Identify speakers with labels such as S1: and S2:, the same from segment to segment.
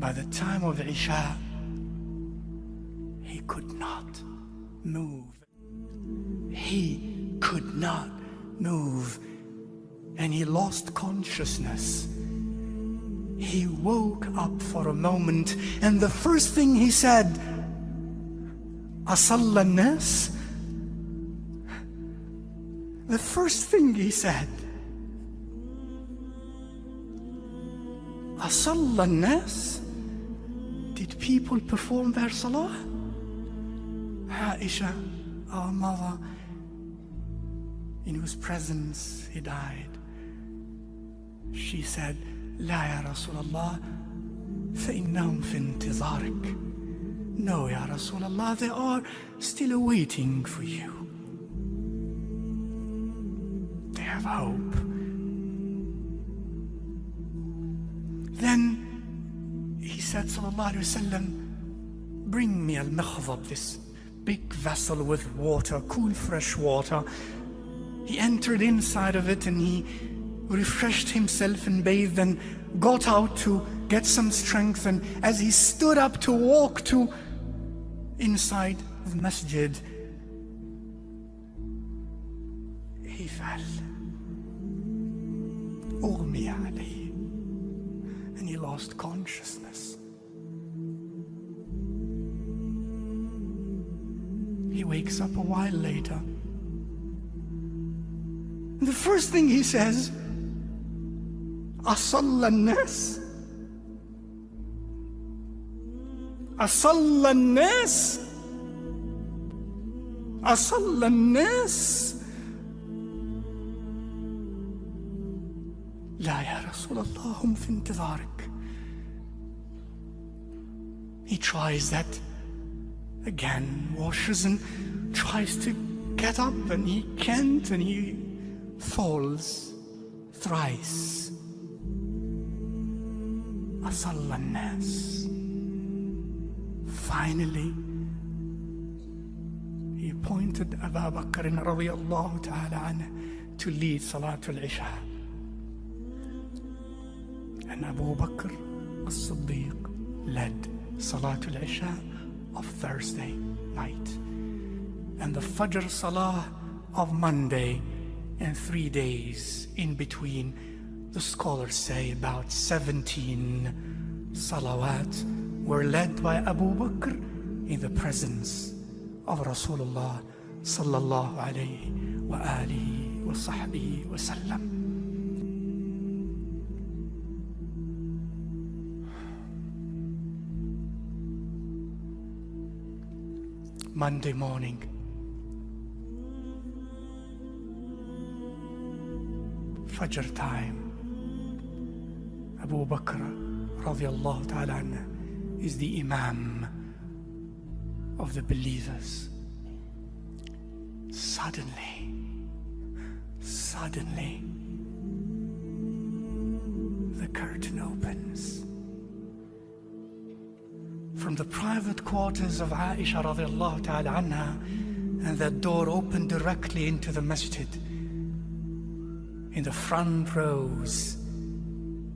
S1: by the time of Isha, he could not move. He could not move. And he lost consciousness. He woke up for a moment, and the first thing he said, Asalla nas? The first thing he said, nas? Did people perform their salah? Aisha, our mother, in whose presence he died, she said, لا يا رسول الله فإنهم في انتظارك No, Ya Rasulullah, they are still waiting for you. They have hope. Then he said, Sallallahu Alaihi Wasallam, bring me al-mikhdab, this big vessel with water, cool fresh water. He entered inside of it and he refreshed himself and bathed and got out to get some strength. And as he stood up to walk to inside the masjid, he fell. أغمي عليه. And he lost consciousness. He wakes up a while later. And the first thing he says, أصلى الناس أصلى الناس أصلى الناس لا يا رسول الله هم في انتظارك He tries that again washes and tries to get up and he can't and he falls thrice. Asalla nas Finally, he appointed Abu Bakr رضي الله to lead Salatul Isha. And Abu Bakr as-Siddiq led Salatul Isha of Thursday night. And the Fajr Salah of Monday and three days in between. The scholars say about 17 salawat were led by Abu Bakr in the presence of Rasulullah sallallahu alayhi wa alihi wa sahbihi wa sallam. Monday morning, Fajr time, Abu Bakr radiallahu ta'ala is the Imam of the believers. Suddenly, suddenly, the curtain opens. From the private quarters of Aisha radiallahu ta'ala anha, and that door opened directly into the masjid. In the front rows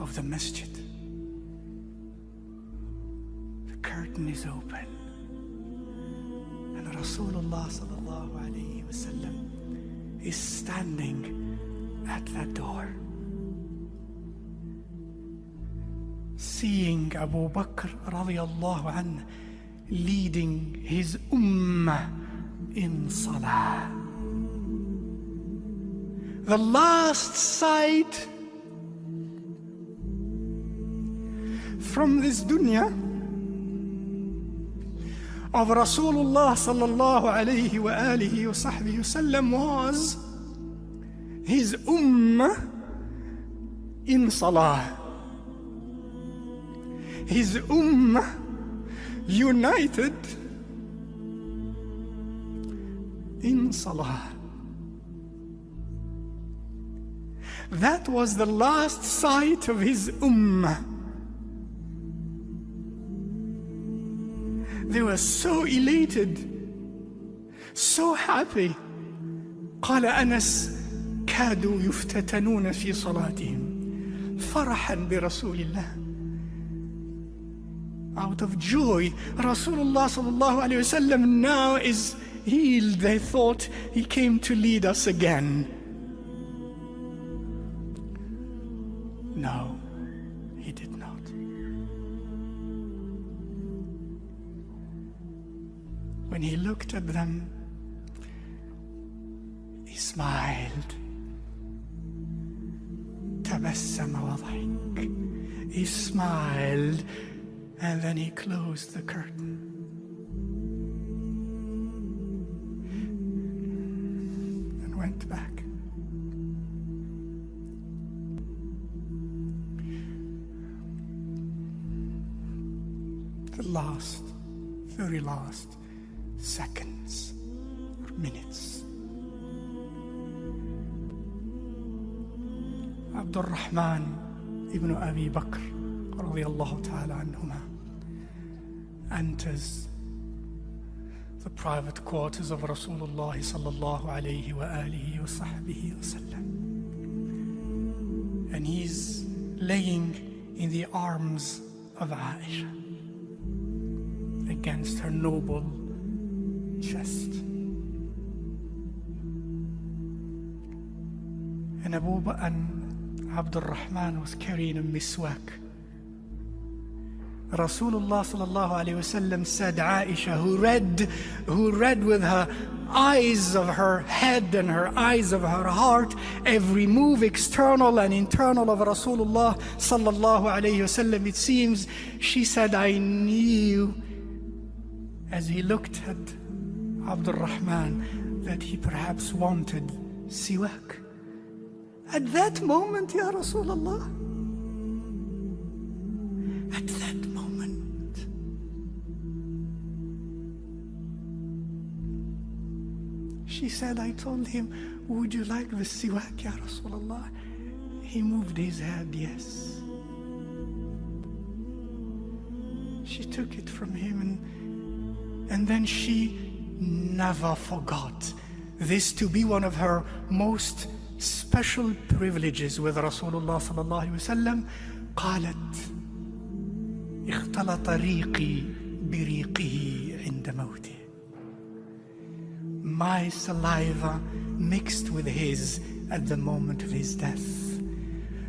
S1: of the masjid. The curtain is open. And Rasulullah sallallahu alayhi wasallam is standing at that door. Seeing Abu Bakr radiallahu anh leading his ummah in salah. The last sight from this dunya of Rasulullah sallallahu alayhi wa alihi wa wasallam was his ummah in salah His ummah united in salah. That was the last sight of his ummah. They were so elated, so happy. قال أنس كادوا يفتتنون في صلاتهم فرحا برسول الله. out of joy. Rasulullah sallallahu alayhi wasallam now is healed. They thought he came to lead us again. No, he did not. When he looked at them, he smiled. تبسم وضحك. He smiled and then he closed the curtain. And went back. The last, very last seconds or minutes. عبد الرحمن ابن أبي بكر رضي الله تعالى عنهما enters the private quarters of Rasulullah sallallahu alayhi wa alihi wa sahbihi. And he's laying in the arms of Aisha against her noble chest. And Abu and Abdul Rahman was carrying a miswak Rasulullah sallallahu alayhi wasallam said Aisha who read who read with her eyes of her head and her eyes of her heart every move external and internal of Rasulullah sallallahu alayhi wasallam it seems she said I knew as he looked at Abdul Rahman that he perhaps wanted siwak. At that moment ya Rasulullah said, I told him, would you like the siwak, Ya Rasulullah? He moved his head, yes. She took it from him and, and then she never forgot this to be one of her most special privileges with Rasulullah sallallahu alaihi wasallam. قالت اختلط ريقي بريقه عند موته my saliva mixed with his at the moment of his death.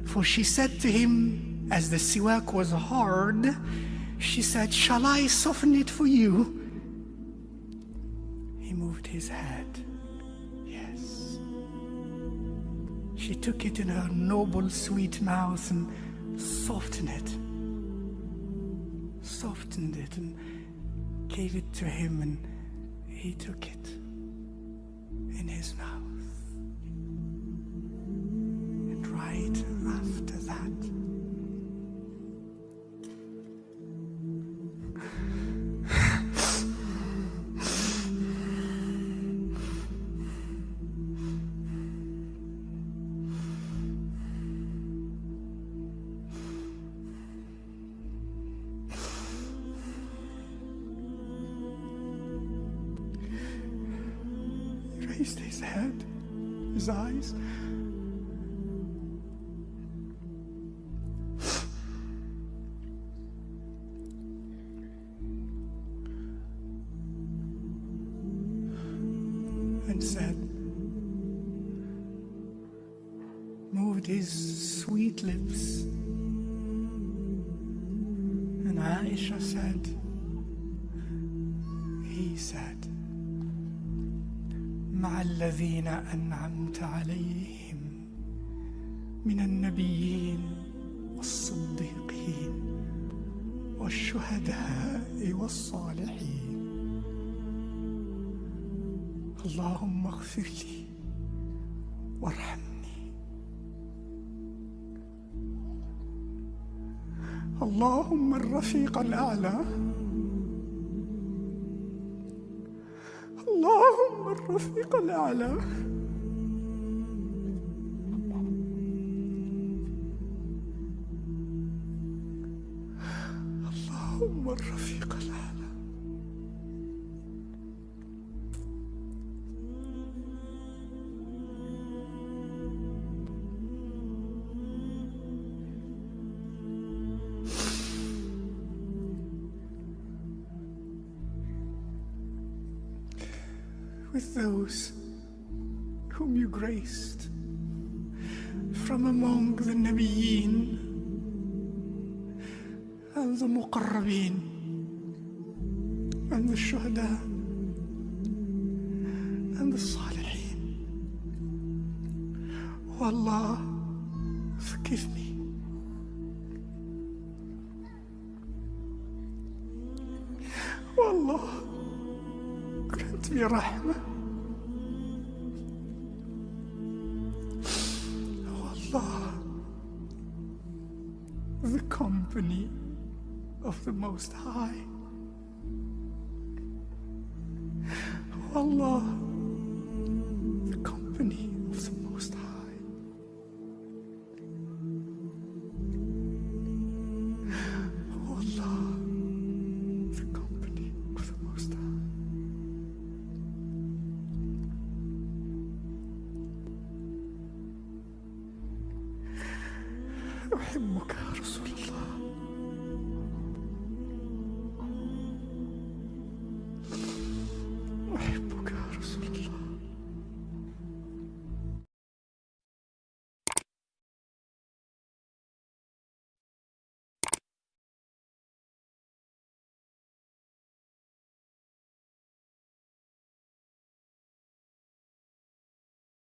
S1: For she said to him, as the siwak was hard, she said, Shall I soften it for you? He moved his head. Yes. She took it in her noble, sweet mouth and softened it. Softened it and gave it to him, and he took it in his mouth. And right after that, head, his eyes. And said, moved his sweet lips. And Aisha said, he said, مع الذين أنعمت عليهم من النبيين والصديقين والشهداء والصالحين. اللهم اغفر لي وارحمني. اللهم الرفيق الأعلى الرفيق الأعلى. اللهم الرفيق الأعلى. With those whom you graced from among the Nabiyeen and the Muqarrabeen and the Shuhada and the Salihin. Oh Allah, forgive me. Oh Allah, rahmah. Oh Allah, the company of the Most High.